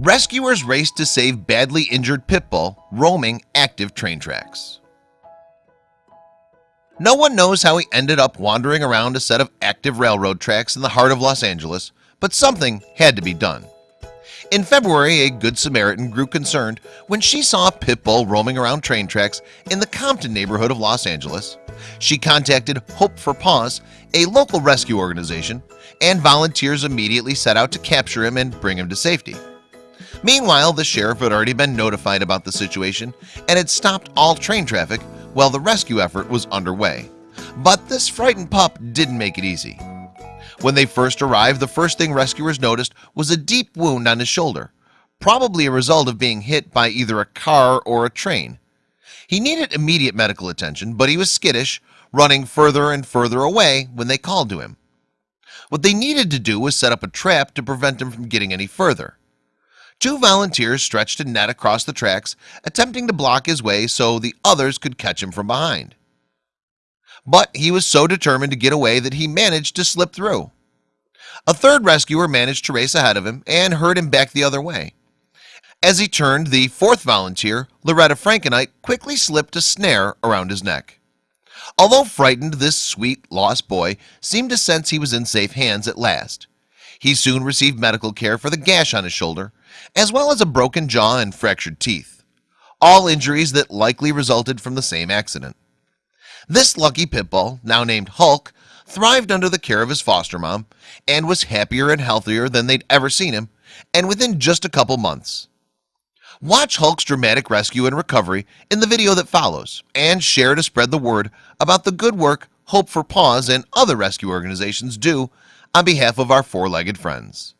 Rescuers raced to save badly injured Pitbull roaming active train tracks. No one knows how he ended up wandering around a set of active railroad tracks in the heart of Los Angeles But something had to be done. In February a Good Samaritan grew concerned when she saw a pit bull roaming around train tracks in the Compton neighborhood of Los Angeles. She contacted Hope for Paws a local rescue organization and volunteers immediately set out to capture him and bring him to safety Meanwhile the sheriff had already been notified about the situation and had stopped all train traffic while the rescue effort was underway. But this frightened pup didn't make it easy. When they first arrived the first thing rescuers noticed was a deep wound on his shoulder Probably a result of being hit by either a car or a train. He needed immediate medical attention, but he was skittish running further and further away when they called to him. What they needed to do was set up a trap to prevent him from getting any further Two volunteers stretched a net across the tracks attempting to block his way so the others could catch him from behind. But he was so determined to get away that he managed to slip through. A third rescuer managed to race ahead of him and herd him back the other way. As he turned the fourth volunteer Loretta Frankenite quickly slipped a snare around his neck. Although frightened this sweet lost boy seemed to sense he was in safe hands at last. He soon received medical care for the gash on his shoulder as well as a broken jaw and fractured teeth all injuries that likely resulted from the same accident. This lucky pitbull now named Hulk thrived under the care of his foster mom and was happier and healthier than they'd ever seen him and within just a couple months. Watch Hulk's dramatic rescue and recovery in the video that follows and share to spread the word about the good work Hope for Paws and other rescue organizations do on behalf of our four-legged friends